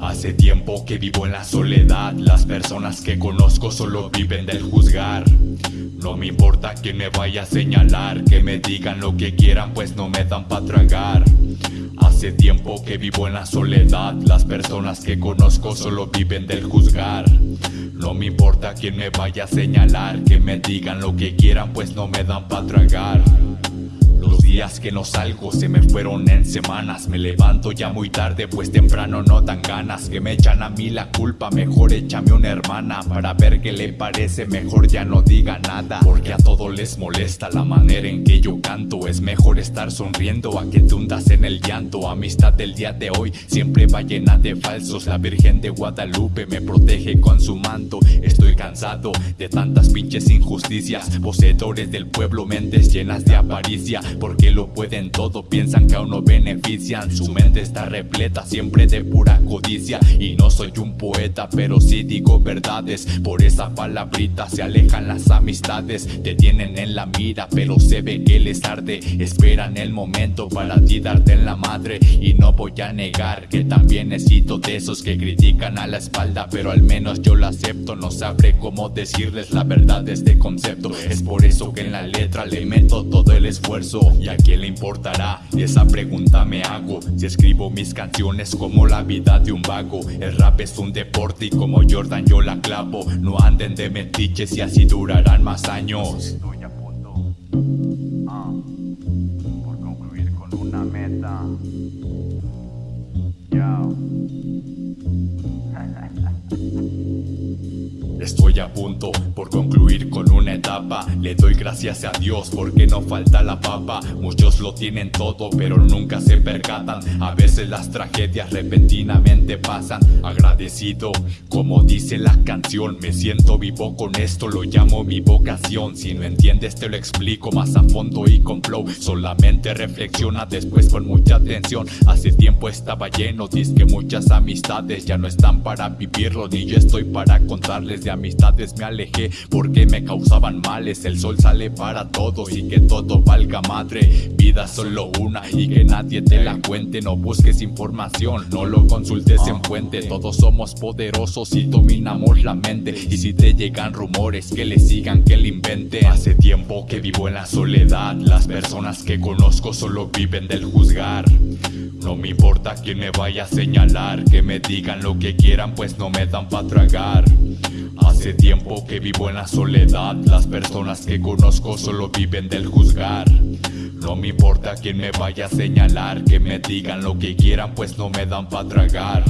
Hace tiempo que vivo en la soledad, las personas que conozco solo viven del juzgar. No me importa quién me vaya a señalar, que me digan lo que quieran pues no me dan pa' tragar. Hace tiempo que vivo en la soledad, las personas que conozco solo viven del juzgar. No me importa quién me vaya a señalar, que me digan lo que quieran pues no me dan pa' tragar. Días que no salgo se me fueron en semanas. Me levanto ya muy tarde pues temprano no dan ganas. Que me echan a mí la culpa, mejor échame una hermana. Para ver qué le parece, mejor ya no diga nada. Porque a todos les molesta la manera en que yo canto. Es mejor estar sonriendo a que te hundas en el llanto. Amistad del día de hoy siempre va llena de falsos. La Virgen de Guadalupe me protege con su manto. Estoy cansado de tantas pinches injusticias. Poseedores del pueblo, mentes llenas de avaricia. Porque lo pueden todo, piensan que aún no benefician. Su mente está repleta siempre de pura codicia. Y no soy un poeta, pero sí digo verdades. Por esa palabrita se alejan las amistades. Te tienen en la mira, pero se ve que les arde. Esperan el momento para ti darte en la madre. Y no voy a negar que también necesito de esos que critican a la espalda. Pero al menos yo lo acepto, no sabré cómo decirles la verdad de este concepto. Es por eso que en la letra le meto todo el esfuerzo ¿Y a quién le importará? Esa pregunta me hago Si escribo mis canciones como la vida de un vago El rap es un deporte y como Jordan yo la clavo No anden de metiches y así durarán más años Estoy a punto ah, por concluir con una meta. Yo. Estoy a punto por concluir con una etapa. Le doy gracias a Dios porque no falta la papa. Muchos lo tienen todo pero nunca se percatan. A veces las tragedias repentinamente pasan. Agradecido, como dice la canción Me siento vivo con esto, lo llamo mi vocación. Si no entiendes te lo explico más a fondo y con flow. Solamente reflexiona después con mucha atención. Hace tiempo estaba lleno, que muchas amistades Ya no están para vivirlo ni yo estoy para contarles de amistades me alejé porque me causaban males. El sol sale para todos y que todo valga madre. Vida solo una y que nadie te la cuente. No busques información, no lo consultes en fuente. Todos somos poderosos y dominamos la mente. Y si te llegan rumores que le sigan que le invente Hace tiempo que vivo en la soledad. Las personas que conozco solo viven del juzgar. No me importa quién me vaya a señalar Que me digan lo que quieran pues no me dan pa' tragar Hace tiempo que vivo en la soledad. Las personas que conozco solo viven del juzgar. No me importa quién me vaya a señalar Que me digan lo que quieran pues no me dan pa' tragar